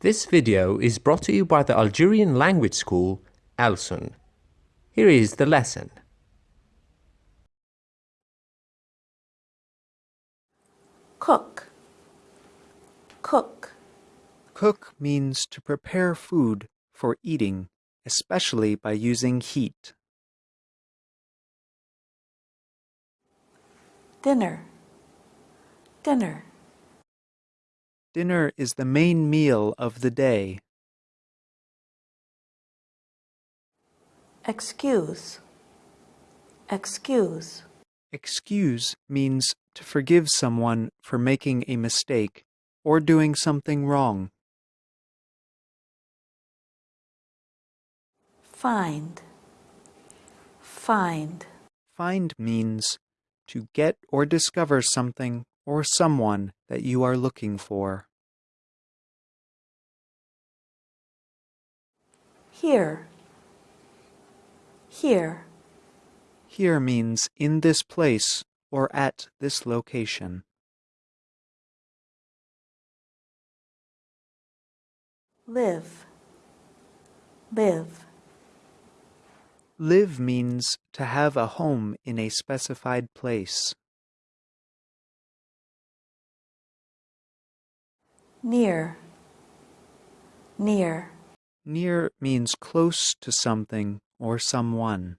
This video is brought to you by the Algerian language school Alsun. Here is the lesson. cook, cook, Cook means to prepare food for eating, especially by using heat. dinner, dinner, Dinner is the main meal of the day. excuse, excuse, Excuse means to forgive someone for making a mistake or doing something wrong. find, find, Find means to get or discover something or someone that you are looking for. Here, here, Here means in this place or at this location. live, live, Live means to have a home in a specified place. near, near, Near means close to something or someone.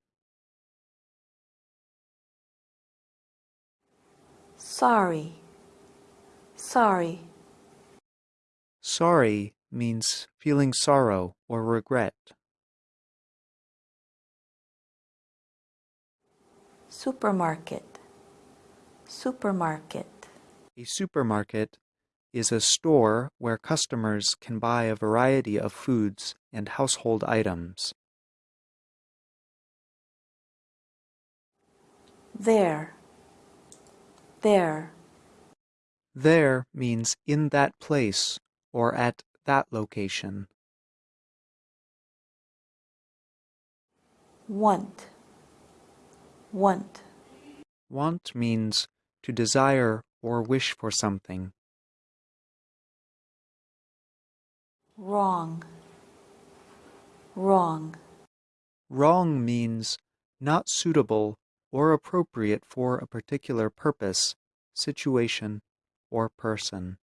sorry, sorry, Sorry means feeling sorrow or regret. supermarket, supermarket, A supermarket is a store where customers can buy a variety of foods and household items. there, there, There means in that place or at that location. want, want, Want means to desire or wish for something. Wrong, wrong, Wrong means not suitable or appropriate for a particular purpose, situation, or person.